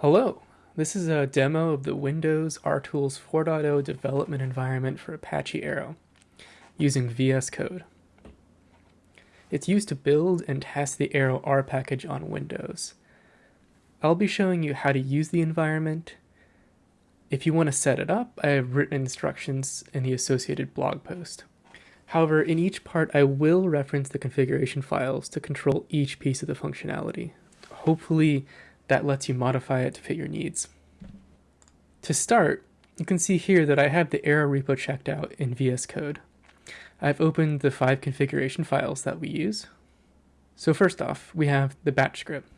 Hello, this is a demo of the Windows RTools 4.0 development environment for Apache Arrow using VS Code. It's used to build and test the Arrow R package on Windows. I'll be showing you how to use the environment. If you want to set it up, I have written instructions in the associated blog post. However, in each part I will reference the configuration files to control each piece of the functionality. Hopefully that lets you modify it to fit your needs. To start, you can see here that I have the Arrow repo checked out in VS Code. I've opened the five configuration files that we use. So first off, we have the batch script.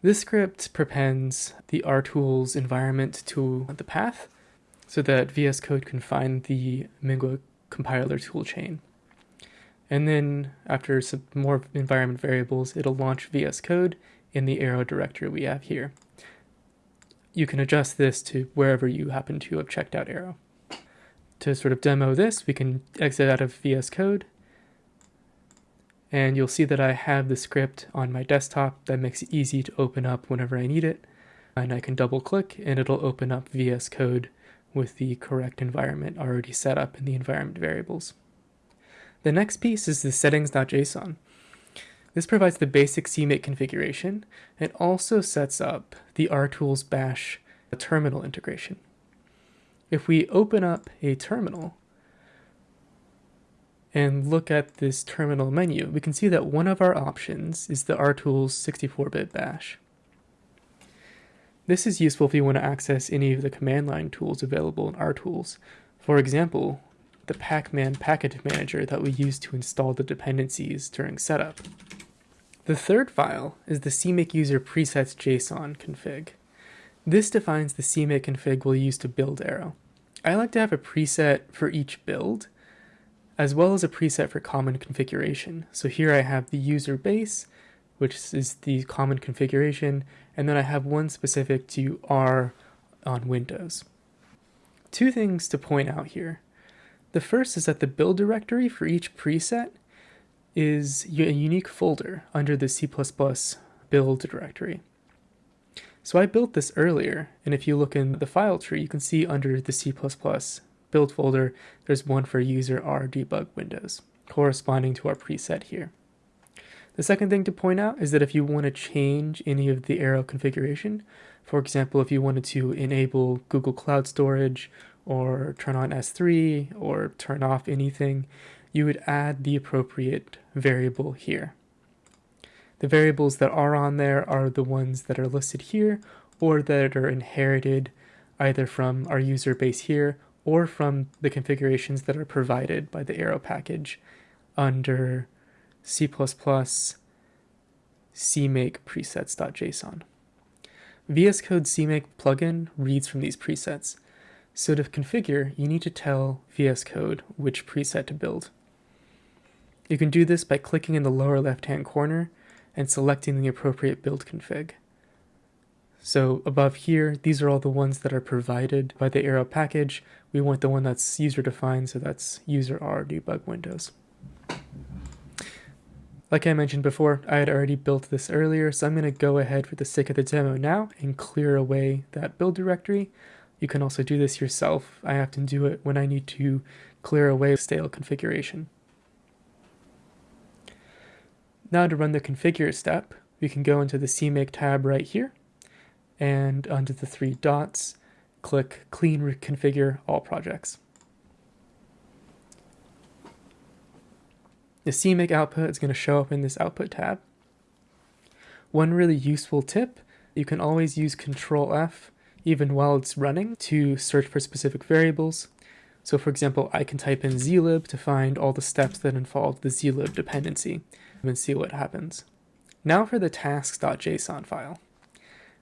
This script prepends the RTools environment to the path so that VS Code can find the MinGW compiler toolchain. And then after some more environment variables, it'll launch VS Code in the arrow directory we have here. You can adjust this to wherever you happen to have checked out arrow. To sort of demo this, we can exit out of VS Code, and you'll see that I have the script on my desktop that makes it easy to open up whenever I need it. And I can double click and it'll open up VS Code with the correct environment already set up in the environment variables. The next piece is the settings.json. This provides the basic CMake configuration. It also sets up the RTools bash terminal integration. If we open up a terminal and look at this terminal menu, we can see that one of our options is the RTools 64-bit bash. This is useful if you want to access any of the command line tools available in RTools. For example, the Pacman package manager that we use to install the dependencies during setup. The third file is the CMake user presets JSON config. This defines the CMake config we'll use to build Arrow. I like to have a preset for each build, as well as a preset for common configuration. So here I have the user base, which is the common configuration, and then I have one specific to R on Windows. Two things to point out here. The first is that the build directory for each preset is a unique folder under the C++ build directory. So I built this earlier, and if you look in the file tree, you can see under the C++ build folder, there's one for user R debug windows, corresponding to our preset here. The second thing to point out is that if you want to change any of the arrow configuration, for example, if you wanted to enable Google Cloud Storage or turn on S3 or turn off anything, you would add the appropriate variable here. The variables that are on there are the ones that are listed here or that are inherited either from our user base here or from the configurations that are provided by the arrow package under C++ cmake presets.json. VS Code cmake plugin reads from these presets, so to configure, you need to tell VS Code which preset to build. You can do this by clicking in the lower left hand corner and selecting the appropriate build config. So above here, these are all the ones that are provided by the Arrow package. We want the one that's user defined, so that's user R debug windows. Like I mentioned before, I had already built this earlier, so I'm going to go ahead for the sake of the demo now and clear away that build directory. You can also do this yourself. I often do it when I need to clear away stale configuration. Now to run the configure step, we can go into the CMake tab right here, and under the three dots, click Clean Reconfigure All Projects. The CMake output is going to show up in this output tab. One really useful tip, you can always use Control F even while it's running to search for specific variables. So for example, I can type in zlib to find all the steps that involve the zlib dependency and see what happens. Now for the tasks.json file.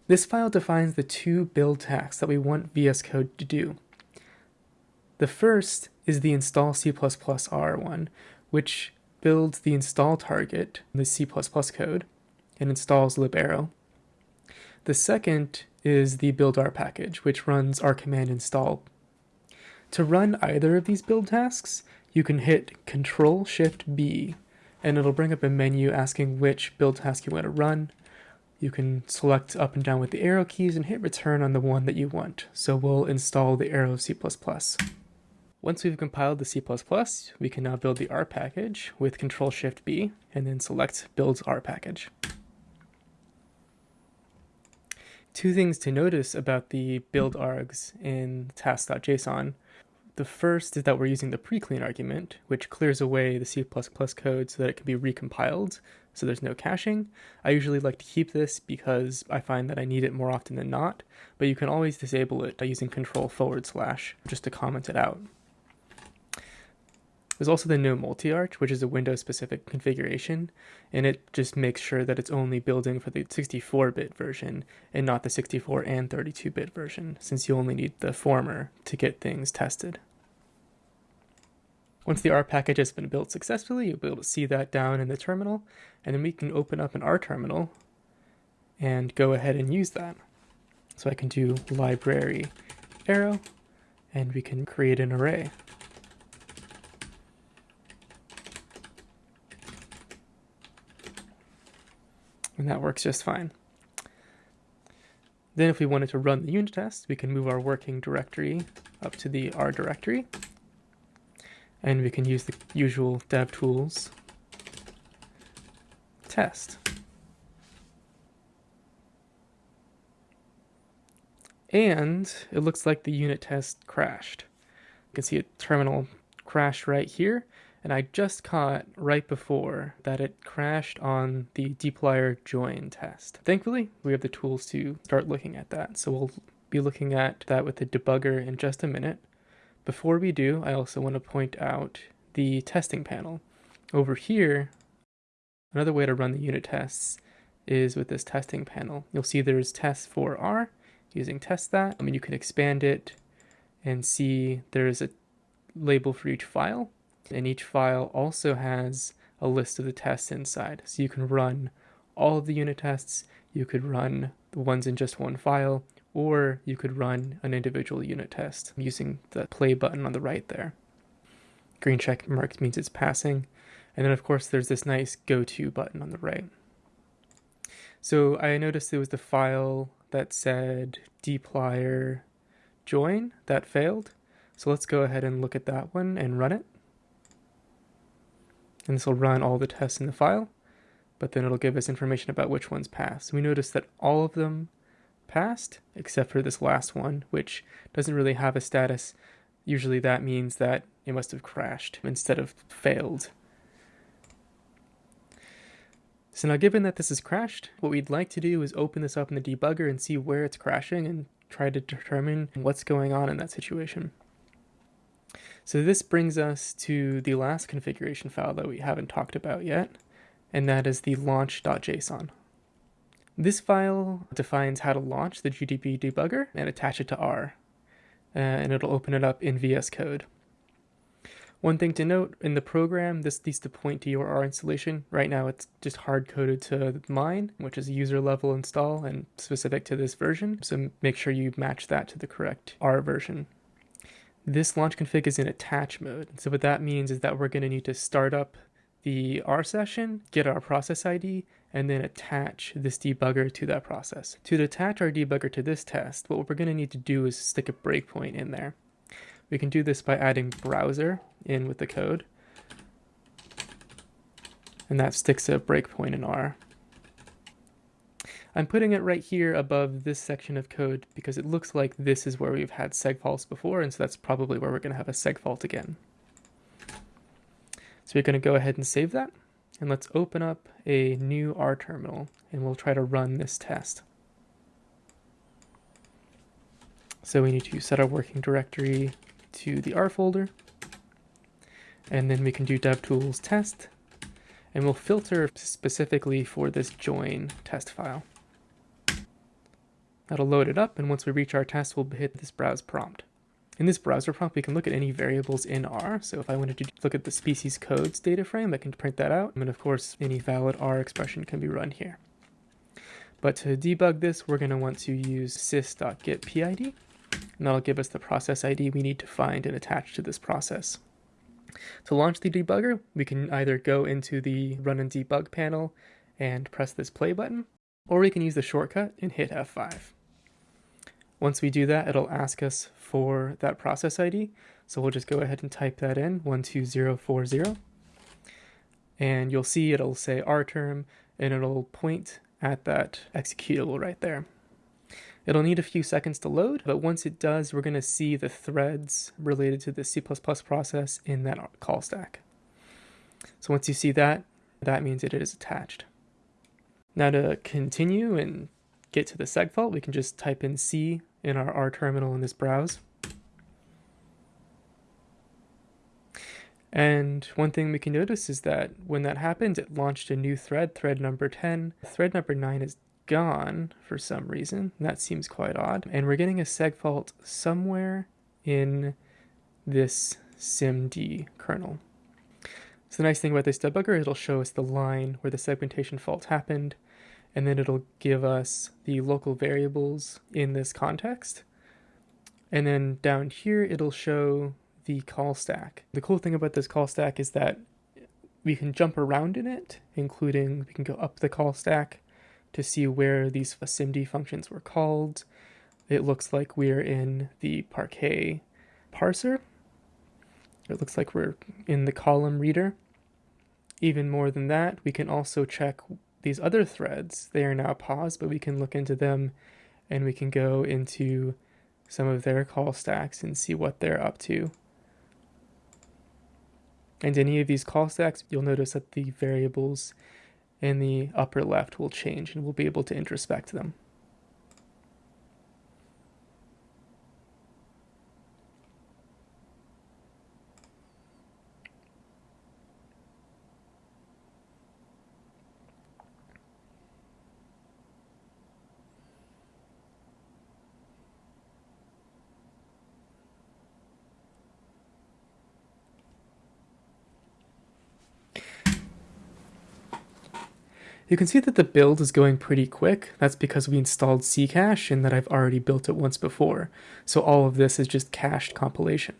This file defines the two build tasks that we want VS Code to do. The first is the install C++ R one, which builds the install target the C++ code and installs libarrow. The second is the build R package, which runs R command install to run either of these build tasks, you can hit Control Shift B and it'll bring up a menu asking which build task you want to run. you can select up and down with the arrow keys and hit return on the one that you want. So we'll install the arrow C++. Once we've compiled the C++, we can now build the R package with Control Shift B and then select Build R package. Two things to notice about the build args in task.json. The first is that we're using the preclean argument, which clears away the C++ code so that it can be recompiled, so there's no caching. I usually like to keep this because I find that I need it more often than not, but you can always disable it by using control forward slash just to comment it out. There's also the no multi-arch, which is a Windows-specific configuration, and it just makes sure that it's only building for the 64-bit version and not the 64 and 32-bit version, since you only need the former to get things tested. Once the R package has been built successfully, you'll be able to see that down in the terminal, and then we can open up an R terminal and go ahead and use that. So I can do library arrow, and we can create an array. And that works just fine. Then if we wanted to run the unit test, we can move our working directory up to the R directory and we can use the usual dev tools test. And it looks like the unit test crashed. You can see a terminal crash right here, and I just caught right before that it crashed on the dplyr join test. Thankfully, we have the tools to start looking at that, so we'll be looking at that with the debugger in just a minute. Before we do, I also want to point out the testing panel. Over here, another way to run the unit tests is with this testing panel. You'll see there's tests for R using test that. I mean, you can expand it and see there's a label for each file, and each file also has a list of the tests inside. So you can run all of the unit tests, you could run the ones in just one file, or you could run an individual unit test using the play button on the right there. Green check mark means it's passing. And then of course there's this nice go to button on the right. So I noticed there was the file that said dplyr join that failed. So let's go ahead and look at that one and run it. And this will run all the tests in the file, but then it'll give us information about which ones passed. We notice that all of them passed, except for this last one, which doesn't really have a status. Usually that means that it must have crashed instead of failed. So now given that this is crashed, what we'd like to do is open this up in the debugger and see where it's crashing and try to determine what's going on in that situation. So this brings us to the last configuration file that we haven't talked about yet, and that is the launch.json. This file defines how to launch the GDB debugger and attach it to R, uh, and it'll open it up in VS Code. One thing to note, in the program, this needs to point to your R installation. Right now it's just hard-coded to mine, which is a user level install and specific to this version, so make sure you match that to the correct R version. This launch config is in attach mode, so what that means is that we're going to need to start up the R session, get our process ID, and then attach this debugger to that process. To attach our debugger to this test, what we're going to need to do is stick a breakpoint in there. We can do this by adding browser in with the code, and that sticks a breakpoint in R. I'm putting it right here above this section of code because it looks like this is where we've had segfaults before, and so that's probably where we're going to have a segfault again. So we're going to go ahead and save that. And let's open up a new R terminal and we'll try to run this test. So we need to set our working directory to the R folder. And then we can do devtools test. And we'll filter specifically for this join test file. That'll load it up, and once we reach our test, we'll hit this browse prompt. In this browser prompt, we can look at any variables in R. So if I wanted to look at the species codes data frame, I can print that out. And of course, any valid R expression can be run here. But to debug this, we're going to want to use sys.getPID, and that'll give us the process ID we need to find and attach to this process. To launch the debugger, we can either go into the run and debug panel and press this play button, or we can use the shortcut and hit F5. Once we do that, it'll ask us for that process ID. So we'll just go ahead and type that in, 12040. And you'll see it'll say rterm, and it'll point at that executable right there. It'll need a few seconds to load, but once it does, we're going to see the threads related to the C++ process in that call stack. So once you see that, that means it is attached. Now to continue and get to the segfault, we can just type in C in our R terminal in this browse. And one thing we can notice is that when that happened, it launched a new thread, thread number 10. Thread number 9 is gone for some reason. That seems quite odd. And we're getting a seg fault somewhere in this SIMD kernel. So the nice thing about this debugger, is it'll show us the line where the segmentation fault happened, and then it'll give us the local variables in this context. And then down here, it'll show the call stack. The cool thing about this call stack is that we can jump around in it, including we can go up the call stack to see where these SIMD functions were called. It looks like we're in the Parquet parser. It looks like we're in the column reader. Even more than that, we can also check these other threads. They are now paused, but we can look into them and we can go into some of their call stacks and see what they're up to. And any of these call stacks, you'll notice that the variables in the upper left will change and we'll be able to introspect them. You can see that the build is going pretty quick. That's because we installed Ccache and that I've already built it once before. So all of this is just cached compilation.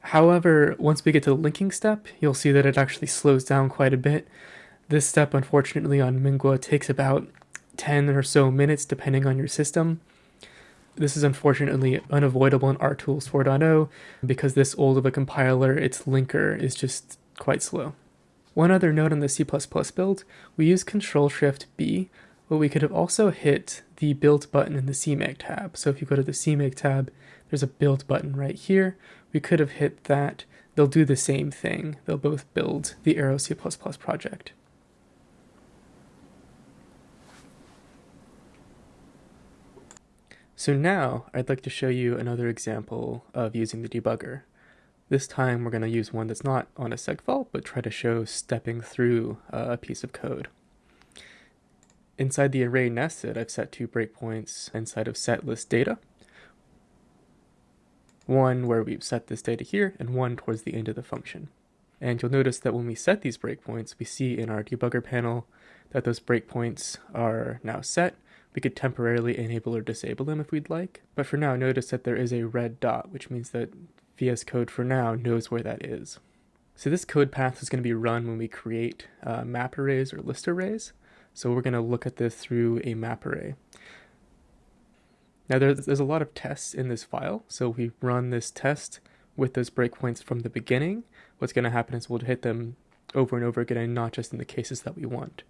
However, once we get to the linking step, you'll see that it actually slows down quite a bit. This step, unfortunately, on MinGW takes about 10 or so minutes depending on your system. This is unfortunately unavoidable in RTools 4.0 because this old of a compiler, its linker is just quite slow. One other note on the C++ build, we use Control Shift B, but we could have also hit the build button in the CMake tab. So if you go to the CMake tab, there's a build button right here. We could have hit that. They'll do the same thing. They'll both build the Arrow C++ project. So now I'd like to show you another example of using the debugger. This time we're going to use one that's not on a segfault, but try to show stepping through a piece of code. Inside the array nested, I've set two breakpoints inside of set list data. One where we've set this data here, and one towards the end of the function. And you'll notice that when we set these breakpoints, we see in our debugger panel that those breakpoints are now set. We could temporarily enable or disable them if we'd like, but for now notice that there is a red dot, which means that VS Code for now knows where that is. So this code path is going to be run when we create uh, map arrays or list arrays. So we're going to look at this through a map array. Now there's, there's a lot of tests in this file. So we run this test with those breakpoints from the beginning. What's going to happen is we'll hit them over and over again and not just in the cases that we want.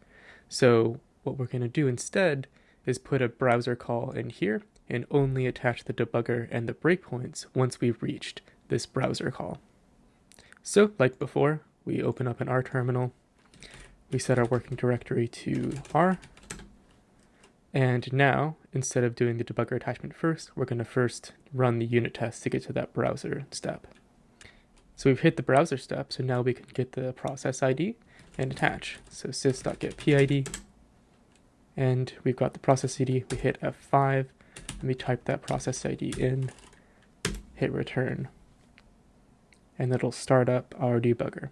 So what we're going to do instead is put a browser call in here and only attach the debugger and the breakpoints once we've reached this browser call. So, like before, we open up an R terminal, we set our working directory to R, and now, instead of doing the debugger attachment first, we're going to first run the unit test to get to that browser step. So we've hit the browser step, so now we can get the process ID and attach. So sys.getPID, and we've got the process ID, we hit F5, and we type that process ID in, hit return and it'll start up our debugger.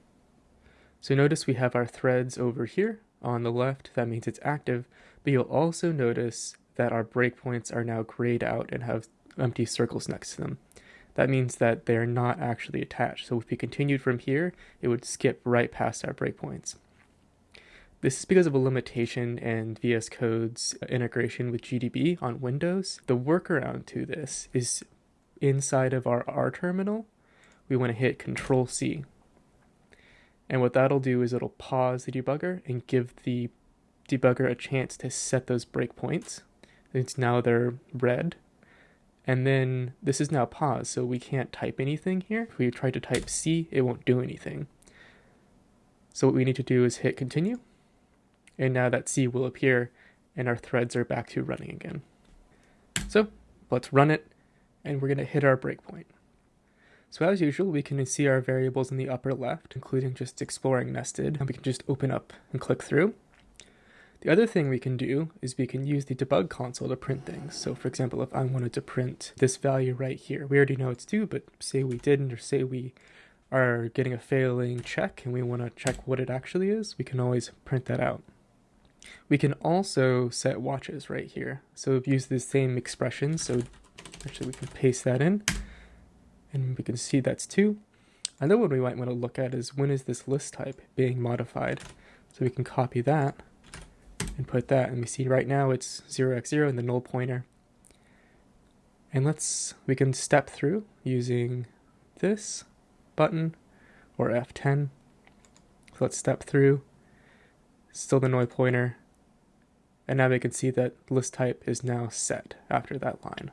So notice we have our threads over here on the left, that means it's active, but you'll also notice that our breakpoints are now grayed out and have empty circles next to them. That means that they're not actually attached. So if we continued from here, it would skip right past our breakpoints. This is because of a limitation in VS Code's integration with GDB on Windows. The workaround to this is inside of our R terminal, we want to hit Control C. And what that'll do is it'll pause the debugger and give the debugger a chance to set those breakpoints. It's now they're red. And then this is now paused, so we can't type anything here. If we try to type C, it won't do anything. So what we need to do is hit continue and now that C will appear and our threads are back to running again. So let's run it and we're going to hit our breakpoint. So as usual, we can see our variables in the upper left, including just exploring nested, and we can just open up and click through. The other thing we can do is we can use the debug console to print things. So for example, if I wanted to print this value right here, we already know it's 2, but say we didn't, or say we are getting a failing check and we want to check what it actually is, we can always print that out. We can also set watches right here. So we've used the same expression. So actually we can paste that in and we can see that's two. Another one we might want to look at is when is this list type being modified? So we can copy that and put that and we see right now it's 0x0 and the null pointer. And let's, we can step through using this button or F10. So let's step through still the null pointer, and now we can see that list type is now set after that line.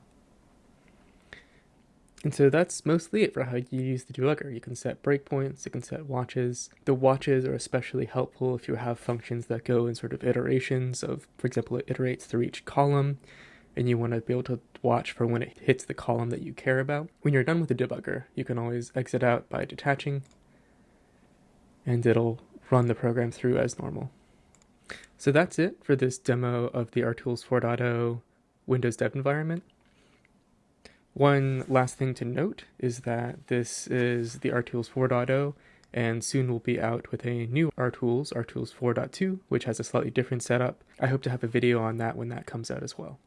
And so that's mostly it for how you use the debugger. You can set breakpoints, you can set watches. The watches are especially helpful if you have functions that go in sort of iterations of, for example, it iterates through each column, and you want to be able to watch for when it hits the column that you care about. When you're done with the debugger, you can always exit out by detaching, and it'll run the program through as normal. So that's it for this demo of the RTools 4.0 Windows Dev environment. One last thing to note is that this is the RTools 4.0 and soon we'll be out with a new RTools, RTools 4.2, which has a slightly different setup. I hope to have a video on that when that comes out as well.